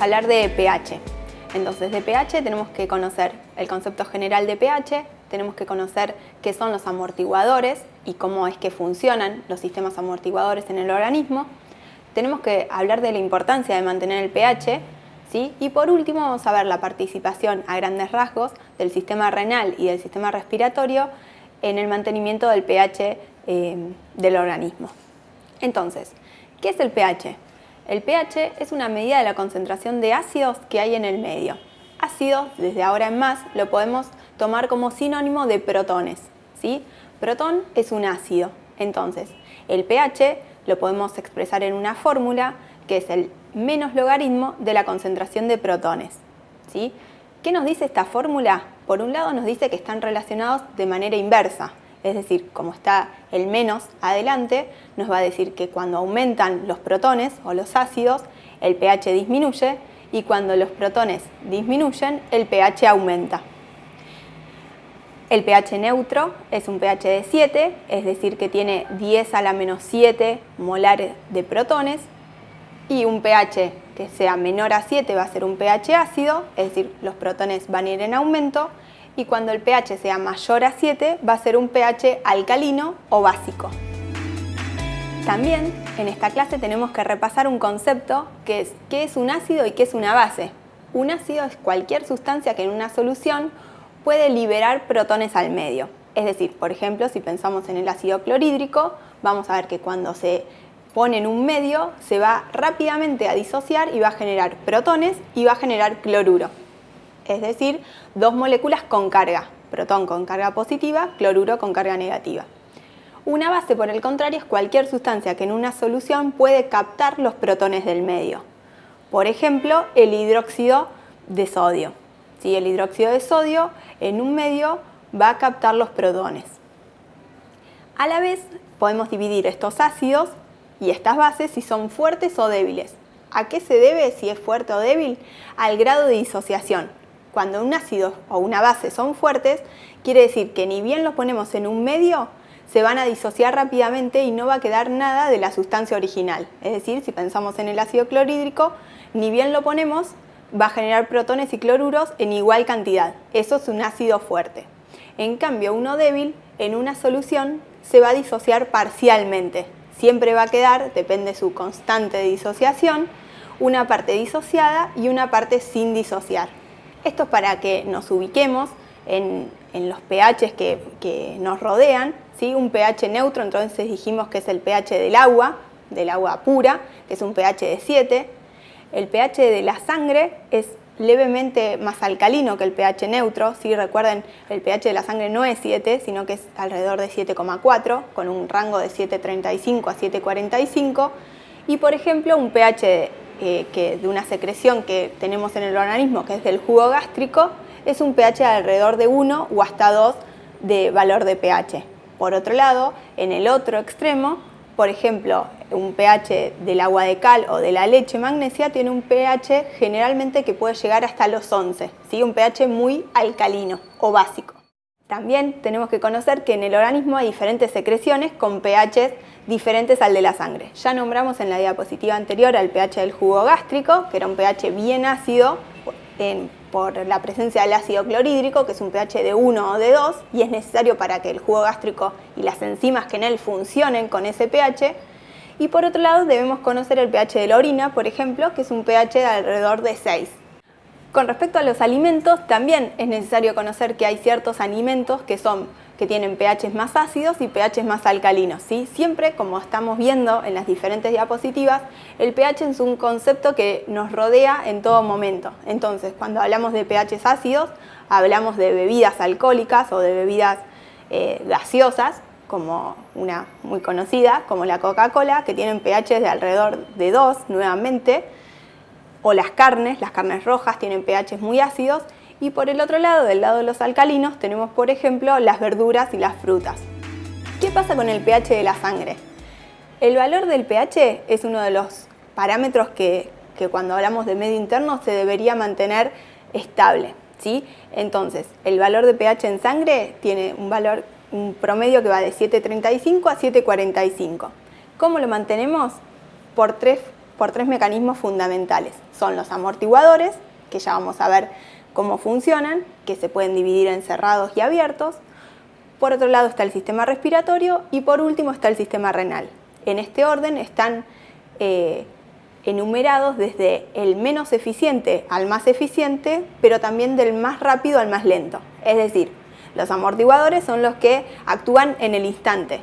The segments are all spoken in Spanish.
hablar de pH. Entonces, de pH tenemos que conocer el concepto general de pH, tenemos que conocer qué son los amortiguadores y cómo es que funcionan los sistemas amortiguadores en el organismo. Tenemos que hablar de la importancia de mantener el pH, ¿sí? y por último vamos a ver la participación a grandes rasgos del sistema renal y del sistema respiratorio en el mantenimiento del pH eh, del organismo. Entonces, ¿qué es el pH? El pH es una medida de la concentración de ácidos que hay en el medio. Ácidos, desde ahora en más, lo podemos tomar como sinónimo de protones. ¿sí? Protón es un ácido. Entonces, el pH lo podemos expresar en una fórmula que es el menos logaritmo de la concentración de protones. ¿sí? ¿Qué nos dice esta fórmula? Por un lado nos dice que están relacionados de manera inversa, es decir, como está el menos adelante, nos va a decir que cuando aumentan los protones o los ácidos, el pH disminuye y cuando los protones disminuyen, el pH aumenta. El pH neutro es un pH de 7, es decir, que tiene 10 a la menos 7 molares de protones y un pH que sea menor a 7 va a ser un pH ácido, es decir, los protones van a ir en aumento y cuando el pH sea mayor a 7 va a ser un pH alcalino o básico. También en esta clase tenemos que repasar un concepto que es qué es un ácido y qué es una base. Un ácido es cualquier sustancia que en una solución puede liberar protones al medio. Es decir, por ejemplo, si pensamos en el ácido clorhídrico, vamos a ver que cuando se pone en un medio se va rápidamente a disociar y va a generar protones y va a generar cloruro es decir, dos moléculas con carga, protón con carga positiva, cloruro con carga negativa. Una base, por el contrario, es cualquier sustancia que en una solución puede captar los protones del medio. Por ejemplo, el hidróxido de sodio. Si El hidróxido de sodio en un medio va a captar los protones. A la vez, podemos dividir estos ácidos y estas bases si son fuertes o débiles. ¿A qué se debe si es fuerte o débil? Al grado de disociación. Cuando un ácido o una base son fuertes, quiere decir que ni bien los ponemos en un medio, se van a disociar rápidamente y no va a quedar nada de la sustancia original. Es decir, si pensamos en el ácido clorhídrico, ni bien lo ponemos, va a generar protones y cloruros en igual cantidad. Eso es un ácido fuerte. En cambio, uno débil, en una solución, se va a disociar parcialmente. Siempre va a quedar, depende de su constante de disociación, una parte disociada y una parte sin disociar. Esto es para que nos ubiquemos en, los pHs que, nos rodean. ¿sí? Un pH neutro, entonces dijimos que es el pH del agua, del agua pura, que es un pH de 7. El pH de la sangre es levemente más alcalino que el pH neutro. ¿sí? Recuerden, el pH de la sangre no es 7, sino que es alrededor de 7,4, con un rango de 7,35 a 7,45. Y por ejemplo, un pH eh, que de una secreción que tenemos en el organismo, que es del jugo gástrico, es un pH de alrededor de 1 o hasta 2 de valor de pH. Por otro lado, en el otro extremo, por ejemplo, un pH del agua de cal o de la leche magnesia tiene un pH generalmente que puede llegar hasta los 11, ¿sí? un pH muy alcalino o básico. También tenemos que conocer que en el organismo hay diferentes secreciones con pHs diferentes al de la sangre. Ya nombramos en la diapositiva anterior al pH del jugo gástrico, que era un pH bien ácido por la presencia del ácido clorhídrico, que es un pH de 1 o de 2, y es necesario para que el jugo gástrico y las enzimas que en él funcionen con ese pH. Y por otro lado debemos conocer el pH de la orina, por ejemplo, que es un pH de alrededor de 6. Con respecto a los alimentos, también es necesario conocer que hay ciertos alimentos que son que tienen pHs más ácidos y pHs más alcalinos. ¿sí? Siempre, como estamos viendo en las diferentes diapositivas, el pH es un concepto que nos rodea en todo momento. Entonces, cuando hablamos de pHs ácidos, hablamos de bebidas alcohólicas o de bebidas eh, gaseosas, como una muy conocida, como la Coca-Cola, que tienen pHs de alrededor de 2 nuevamente, o las carnes, las carnes rojas tienen pHs muy ácidos y por el otro lado, del lado de los alcalinos, tenemos por ejemplo las verduras y las frutas. ¿Qué pasa con el pH de la sangre? El valor del pH es uno de los parámetros que, cuando hablamos de medio interno se debería mantener estable. ¿sí? Entonces, el valor de pH en sangre tiene un valor un promedio que va de 7,35 a 7,45. ¿Cómo lo mantenemos? Por tres por tres mecanismos fundamentales. Son los amortiguadores, que ya vamos a ver cómo funcionan, que se pueden dividir en cerrados y abiertos. Por otro lado está el sistema respiratorio y por último está el sistema renal. En este orden están eh, enumerados desde el menos eficiente al más eficiente, pero también del más rápido al más lento. Es decir, los amortiguadores son los que actúan en el instante,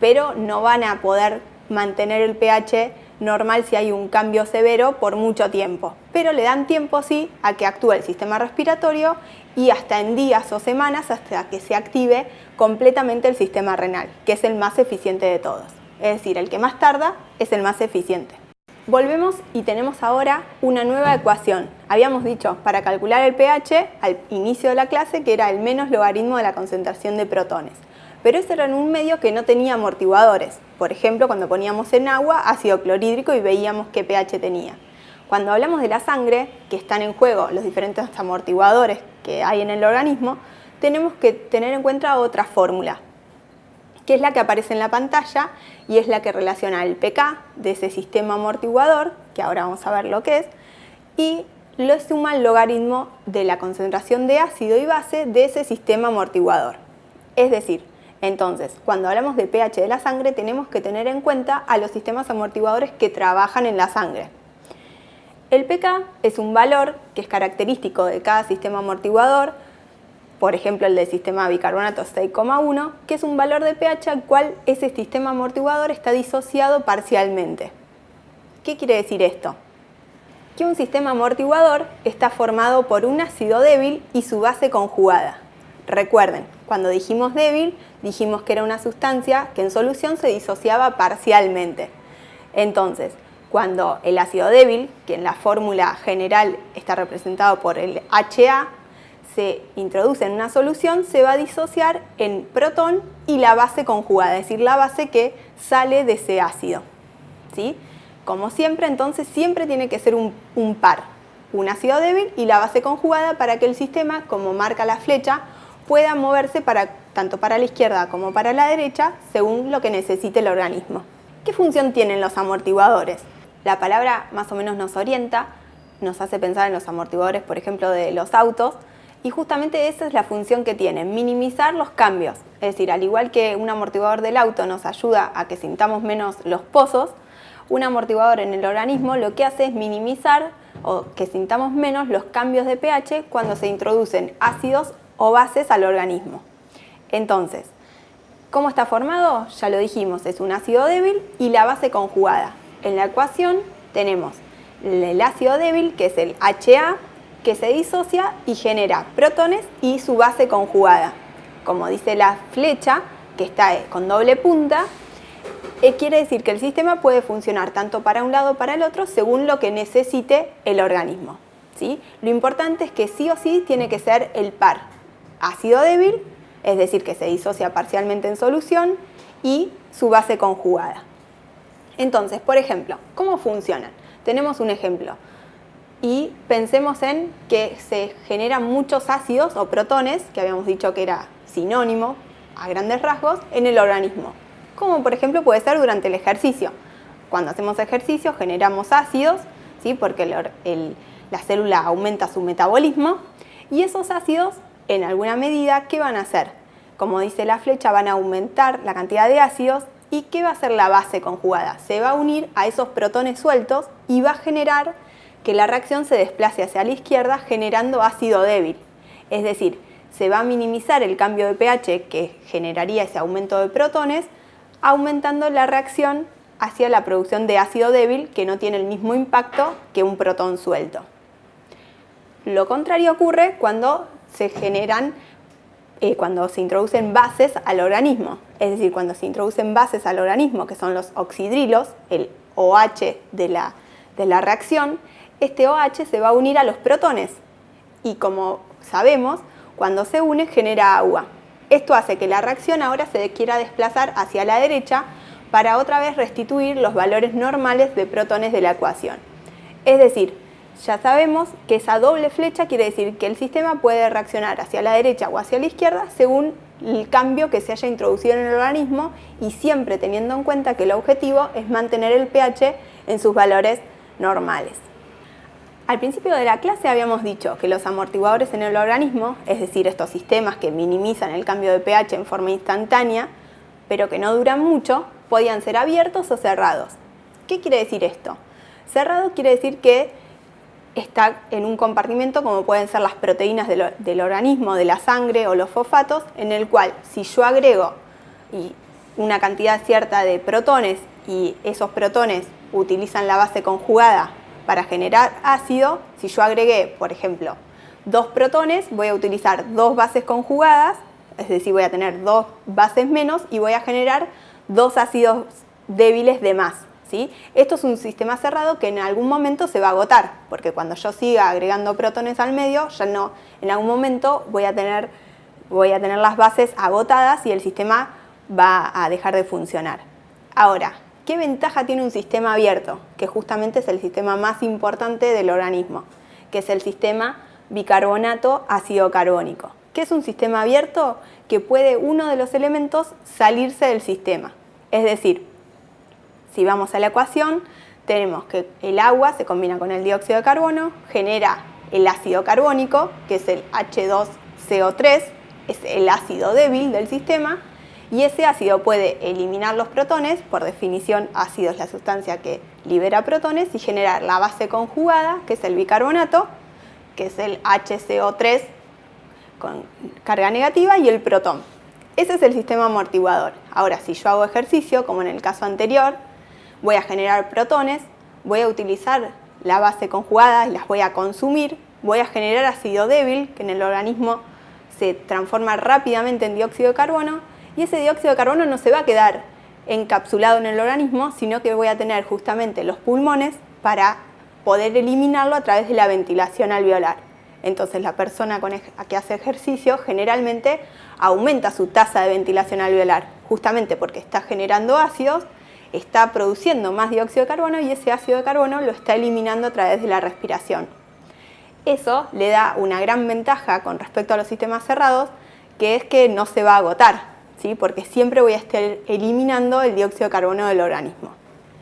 pero no van a poder mantener el pH normal si hay un cambio severo por mucho tiempo. Pero le dan tiempo sí a que actúe el sistema respiratorio y hasta en días o semanas hasta que se active completamente el sistema renal, que es el más eficiente de todos. Es decir, el que más tarda es el más eficiente. Volvemos y tenemos ahora una nueva ecuación. Habíamos dicho para calcular el pH al inicio de la clase que era el menos logaritmo de la concentración de protones. Pero ese era un medio que no tenía amortiguadores. Por ejemplo, cuando poníamos en agua ácido clorhídrico y veíamos qué pH tenía. Cuando hablamos de la sangre, que están en juego los diferentes amortiguadores que hay en el organismo, tenemos que tener en cuenta otra fórmula, que es la que aparece en la pantalla y es la que relaciona el pK de ese sistema amortiguador, que ahora vamos a ver lo que es, y lo suma el logaritmo de la concentración de ácido y base de ese sistema amortiguador. Es decir, entonces, cuando hablamos de pH de la sangre tenemos que tener en cuenta a los sistemas amortiguadores que trabajan en la sangre. El pK es un valor que es característico de cada sistema amortiguador, por ejemplo el del sistema bicarbonato 6,1, que es un valor de pH al cual ese sistema amortiguador está disociado parcialmente. ¿Qué quiere decir esto? Que un sistema amortiguador está formado por un ácido débil y su base conjugada. Recuerden, cuando dijimos débil, dijimos que era una sustancia que en solución se disociaba parcialmente. Entonces, cuando el ácido débil, que en la fórmula general está representado por el HA, se introduce en una solución, se va a disociar en protón y la base conjugada, es decir, la base que sale de ese ácido. ¿sí? Como siempre, entonces siempre tiene que ser un, un par, un ácido débil y la base conjugada para que el sistema, como marca la flecha, pueda moverse para, tanto para la izquierda como para la derecha según lo que necesite el organismo. ¿Qué función tienen los amortiguadores? La palabra más o menos nos orienta, nos hace pensar en los amortiguadores, por ejemplo, de los autos, y justamente esa es la función que tiene, minimizar los cambios. Es decir, al igual que un amortiguador del auto nos ayuda a que sintamos menos los pozos, un amortiguador en el organismo lo que hace es minimizar o que sintamos menos los cambios de pH cuando se introducen ácidos o bases al organismo. Entonces, ¿cómo está formado? Ya lo dijimos, es un ácido débil y la base conjugada. En la ecuación tenemos el ácido débil, que es el HA, que se disocia y genera protones y su base conjugada. Como dice la flecha, que está con doble punta, eh, quiere decir que el sistema puede funcionar tanto para un lado o para el otro según lo que necesite el organismo. ¿sí? Lo importante es que sí o sí tiene que ser el par. Ácido débil, es decir, que se disocia parcialmente en solución, y su base conjugada. Entonces, por ejemplo, ¿cómo funcionan? Tenemos un ejemplo y pensemos en que se generan muchos ácidos o protones, que habíamos dicho que era sinónimo a grandes rasgos, en el organismo. Como por ejemplo puede ser durante el ejercicio. Cuando hacemos ejercicio generamos ácidos, ¿sí? porque la célula aumenta su metabolismo, y esos ácidos, en alguna medida, ¿qué van a hacer? Como dice la flecha, van a aumentar la cantidad de ácidos ¿Y qué va a hacer la base conjugada? Se va a unir a esos protones sueltos y va a generar que la reacción se desplace hacia la izquierda generando ácido débil. Es decir, se va a minimizar el cambio de pH que generaría ese aumento de protones, aumentando la reacción hacia la producción de ácido débil que no tiene el mismo impacto que un protón suelto. Lo contrario ocurre cuando se generan, eh, cuando se introducen bases al organismo. Es decir, cuando se introducen bases al organismo, que son los oxidrilos, el OH de la, de la reacción, este OH se va a unir a los protones y como sabemos, cuando se une genera agua. Esto hace que la reacción ahora se quiera desplazar hacia la derecha para otra vez restituir los valores normales de protones de la ecuación. Es decir, ya sabemos que esa doble flecha quiere decir que el sistema puede reaccionar hacia la derecha o hacia la izquierda según el cambio que se haya introducido en el organismo y siempre teniendo en cuenta que el objetivo es mantener el pH en sus valores normales. Al principio de la clase habíamos dicho que los amortiguadores en el organismo, es decir, estos sistemas que minimizan el cambio de pH en forma instantánea, pero que no duran mucho, podían ser abiertos o cerrados. ¿Qué quiere decir esto? Cerrado quiere decir que está en un compartimento como pueden ser las proteínas del, organismo, de la sangre o los fosfatos, en el cual si yo agrego una cantidad cierta de protones y esos protones utilizan la base conjugada para generar ácido, si yo agregué, por ejemplo, dos protones, voy a utilizar dos bases conjugadas, es decir, voy a tener dos bases menos y voy a generar dos ácidos débiles de más. Esto es un sistema cerrado que en algún momento se va a agotar, porque cuando yo siga agregando protones al medio, ya no, en algún momento voy a tener, voy a tener las bases agotadas y el sistema va a dejar de funcionar. Ahora, ¿qué ventaja tiene un sistema abierto? Que justamente es el sistema más importante del organismo, que es el sistema bicarbonato ácido carbónico. ¿Qué es un sistema abierto? Que puede uno de los elementos salirse del sistema. Es decir, si vamos a la ecuación, tenemos que el agua se combina con el dióxido de carbono, genera el ácido carbónico, que es el H2CO3, es el ácido débil del sistema, y ese ácido puede eliminar los protones, por definición ácido es la sustancia que libera protones, y generar la base conjugada, que es el bicarbonato, que es el HCO3 con carga negativa, y el protón. Ese es el sistema amortiguador. Ahora, si yo hago ejercicio, como en el caso anterior, voy a generar protones, voy a utilizar la base conjugada y las voy a consumir, voy a generar ácido débil, que en el organismo se transforma rápidamente en dióxido de carbono, y ese dióxido de carbono no se va a quedar encapsulado en el organismo, sino que voy a tener justamente los pulmones para poder eliminarlo a través de la ventilación alveolar. Entonces la persona que hace ejercicio generalmente aumenta su tasa de ventilación alveolar, justamente porque está generando ácidos está produciendo más dióxido de carbono y ese ácido de carbono lo está eliminando a través de la respiración. Eso le da una gran ventaja con respecto a los sistemas cerrados, que es que no se va a agotar, ¿sí? porque siempre voy a estar eliminando el dióxido de carbono del organismo.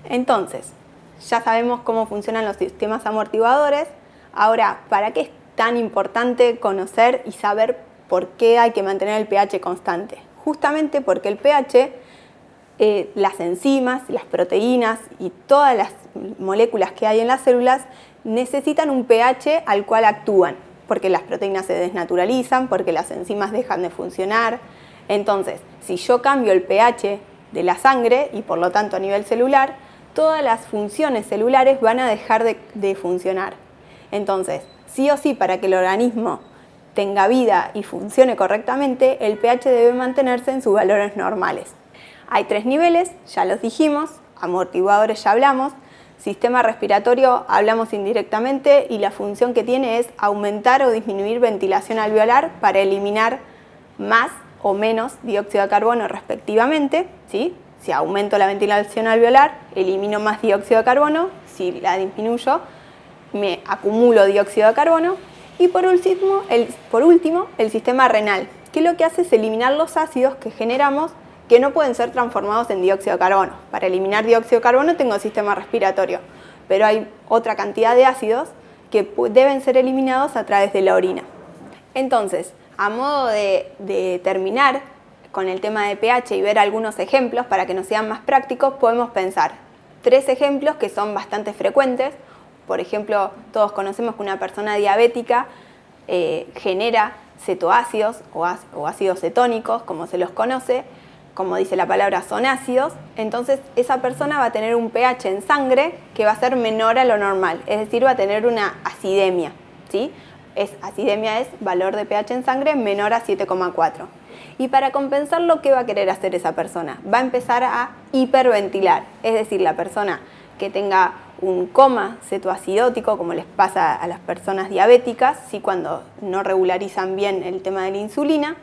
Entonces, ya sabemos cómo funcionan los sistemas amortiguadores. Ahora, ¿para qué es tan importante conocer y saber por qué hay que mantener el pH constante? Justamente porque el pH eh, las enzimas, las proteínas y todas las moléculas que hay en las células necesitan un pH al cual actúan, porque las proteínas se desnaturalizan, porque las enzimas dejan de funcionar. Entonces, si yo cambio el pH de la sangre y por lo tanto a nivel celular, todas las funciones celulares van a dejar de, de funcionar. Entonces, sí o sí, para que el organismo tenga vida y funcione correctamente, el pH debe mantenerse en sus valores normales. Hay tres niveles, ya los dijimos, amortiguadores ya hablamos, sistema respiratorio hablamos indirectamente y la función que tiene es aumentar o disminuir ventilación alveolar para eliminar más o menos dióxido de carbono respectivamente. ¿sí? Si aumento la ventilación alveolar, elimino más dióxido de carbono, si la disminuyo, me acumulo dióxido de carbono. Y por último, el, por último, el sistema renal, que lo que hace es eliminar los ácidos que generamos que no pueden ser transformados en dióxido de carbono. Para eliminar dióxido de carbono tengo sistema respiratorio, pero hay otra cantidad de ácidos que deben ser eliminados a través de la orina. Entonces, a modo de, terminar con el tema de pH y ver algunos ejemplos para que nos sean más prácticos, podemos pensar tres ejemplos que son bastante frecuentes. Por ejemplo, todos conocemos que una persona diabética eh, genera cetoácidos o ácidos cetónicos, como se los conoce, como dice la palabra, son ácidos, entonces esa persona va a tener un pH en sangre que va a ser menor a lo normal, es decir, va a tener una acidemia. ¿sí? Es, acidemia es valor de pH en sangre menor a 7,4. Y para compensarlo, ¿qué va a querer hacer esa persona? Va a empezar a hiperventilar, es decir, la persona que tenga un coma cetoacidótico, como les pasa a las personas diabéticas, ¿sí? cuando no regularizan bien el tema de la insulina,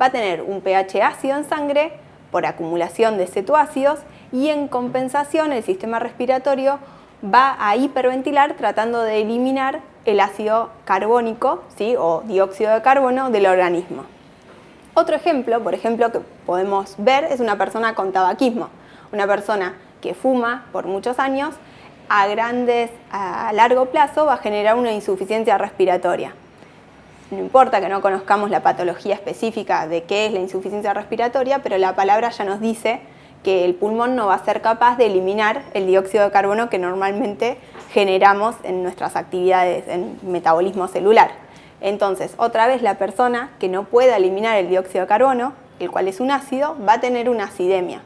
va a tener un pH ácido en sangre por acumulación de cetoácidos y en compensación el sistema respiratorio va a hiperventilar tratando de eliminar el ácido carbónico ¿sí? o dióxido de carbono del organismo. Otro ejemplo, por ejemplo, que podemos ver es una persona con tabaquismo, una persona que fuma por muchos años a grandes, a largo plazo va a generar una insuficiencia respiratoria. No importa que no conozcamos la patología específica de qué es la insuficiencia respiratoria, pero la palabra ya nos dice que el pulmón no va a ser capaz de eliminar el dióxido de carbono que normalmente generamos en nuestras actividades en metabolismo celular. Entonces, otra vez la persona que no pueda eliminar el dióxido de carbono, el cual es un ácido, va a tener una acidemia.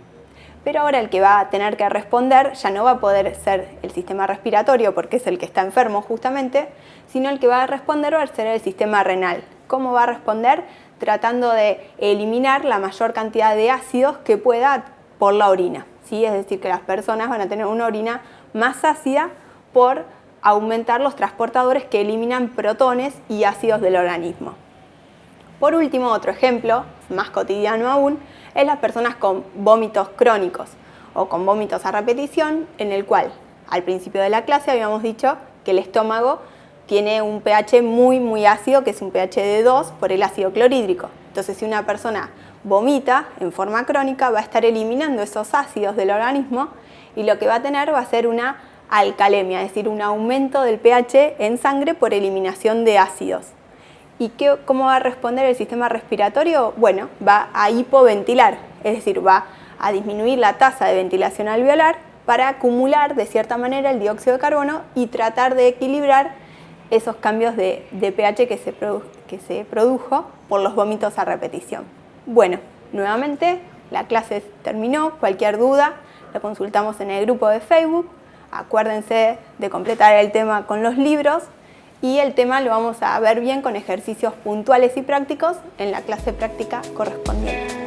Pero ahora el que va a tener que responder ya no va a poder ser el sistema respiratorio, porque es el que está enfermo justamente, sino el que va a responder va a ser el sistema renal. ¿Cómo va a responder? Tratando de eliminar la mayor cantidad de ácidos que pueda por la orina. ¿sí? Es decir, que las personas van a tener una orina más ácida por aumentar los transportadores que eliminan protones y ácidos del organismo. Por último, otro ejemplo, más cotidiano aún, es las personas con vómitos crónicos o con vómitos a repetición, en el cual al principio de la clase habíamos dicho que el estómago tiene un pH muy muy ácido, que es un pH de 2 por el ácido clorhídrico. Entonces si una persona vomita en forma crónica va a estar eliminando esos ácidos del organismo y lo que va a tener va a ser una alcalemia, es decir, un aumento del pH en sangre por eliminación de ácidos. ¿Y qué, cómo va a responder el sistema respiratorio? Bueno, va a hipoventilar, es decir, va a disminuir la tasa de ventilación alveolar para acumular de cierta manera el dióxido de carbono y tratar de equilibrar esos cambios de, pH que se, que se produjo por los vómitos a repetición. Bueno, nuevamente la clase terminó, cualquier duda la consultamos en el grupo de Facebook, acuérdense de completar el tema con los libros y el tema lo vamos a ver bien con ejercicios puntuales y prácticos en la clase práctica correspondiente.